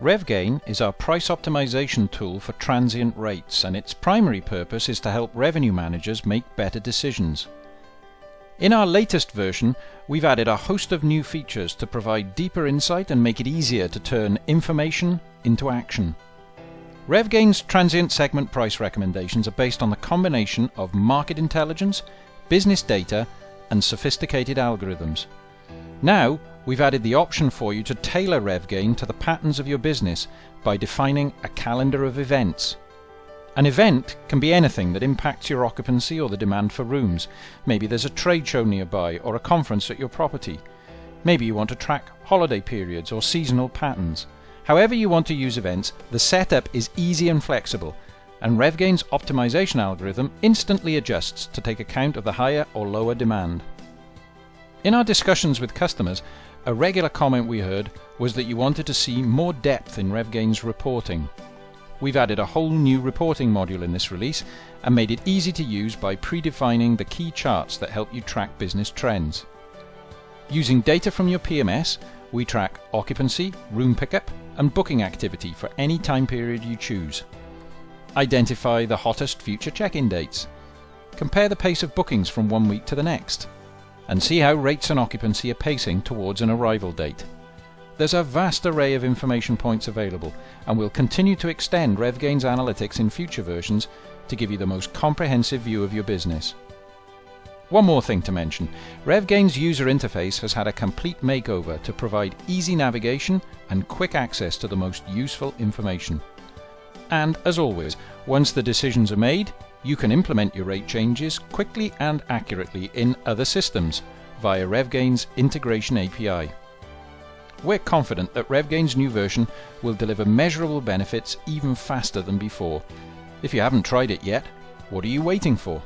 RevGain is our price optimization tool for transient rates and its primary purpose is to help revenue managers make better decisions. In our latest version, we've added a host of new features to provide deeper insight and make it easier to turn information into action. RevGain's transient segment price recommendations are based on the combination of market intelligence, business data, and sophisticated algorithms. Now, we've added the option for you to tailor RevGain to the patterns of your business by defining a calendar of events. An event can be anything that impacts your occupancy or the demand for rooms. Maybe there's a trade show nearby or a conference at your property. Maybe you want to track holiday periods or seasonal patterns. However you want to use events, the setup is easy and flexible, and RevGain's optimization algorithm instantly adjusts to take account of the higher or lower demand. In our discussions with customers, a regular comment we heard was that you wanted to see more depth in RevGain's reporting. We've added a whole new reporting module in this release and made it easy to use by predefining the key charts that help you track business trends. Using data from your PMS, we track occupancy, room pickup, and booking activity for any time period you choose. Identify the hottest future check-in dates. Compare the pace of bookings from one week to the next and see how rates and occupancy are pacing towards an arrival date. There's a vast array of information points available, and we'll continue to extend RevGain's analytics in future versions to give you the most comprehensive view of your business. One more thing to mention, RevGain's user interface has had a complete makeover to provide easy navigation and quick access to the most useful information. And as always, once the decisions are made, you can implement your rate changes quickly and accurately in other systems via RevGain's integration API. We're confident that RevGain's new version will deliver measurable benefits even faster than before. If you haven't tried it yet, what are you waiting for?